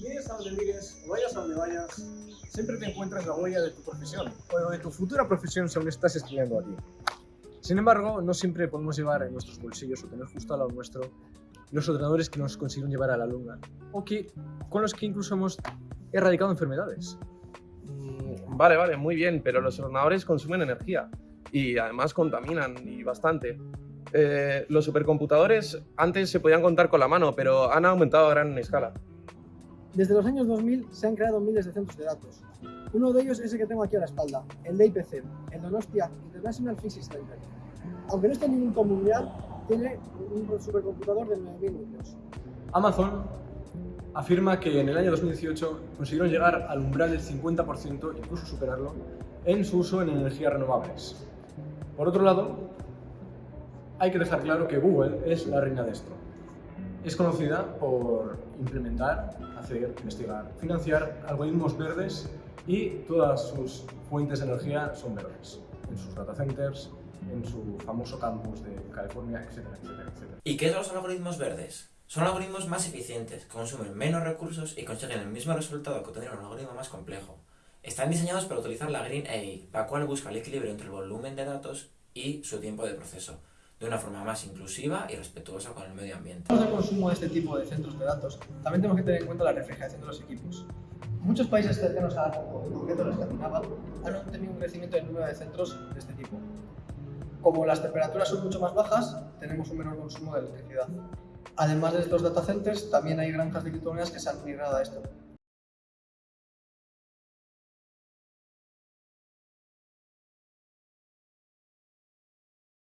Mires a donde mires vayas a donde vayas, siempre te encuentras la huella de tu profesión o de tu futura profesión según estás estudiando aquí. Sin embargo, no siempre podemos llevar en nuestros bolsillos o tener justo al lado nuestro los ordenadores que nos consiguieron llevar a la luna o que, con los que incluso hemos erradicado enfermedades. Mm, Vale, vale, muy bien, pero los ordenadores consumen energía y además contaminan y bastante. Eh, los supercomputadores antes se podían contar con la mano, pero han aumentado a gran escala. Desde los años 2000 se han creado miles de centros de datos. Uno de ellos es el que tengo aquí a la espalda, el de IPC, el Donostia International Physics Center. Aunque no está en ningún mundial, tiene un supercomputador de 9.000 núcleos. Amazon afirma que en el año 2018 consiguieron llegar al umbral del 50%, incluso superarlo, en su uso en energías renovables. Por otro lado, hay que dejar claro que Google es la reina de esto. Es conocida por implementar, hacer, investigar, financiar algoritmos verdes y todas sus fuentes de energía son verdes, en sus data centers, en su famoso campus de California, etcétera. ¿Y qué son los algoritmos verdes? Son algoritmos más eficientes, consumen menos recursos y consiguen el mismo resultado que tener un algoritmo más complejo. Están diseñados para utilizar la Green AI, la cual busca el equilibrio entre el volumen de datos y su tiempo de proceso, de una forma más inclusiva y respetuosa con el medio ambiente. Hablamos del consumo de este tipo de centros de datos, también tenemos que tener en cuenta la refrigeración de los equipos. Muchos países cercanos a en concreto la Escandinava, han tenido un crecimiento del número de centros de este tipo. Como las temperaturas son mucho más bajas, tenemos un menor consumo de electricidad. Además de estos data centers, también hay granjas de criptomonedas que se han migrado a esto.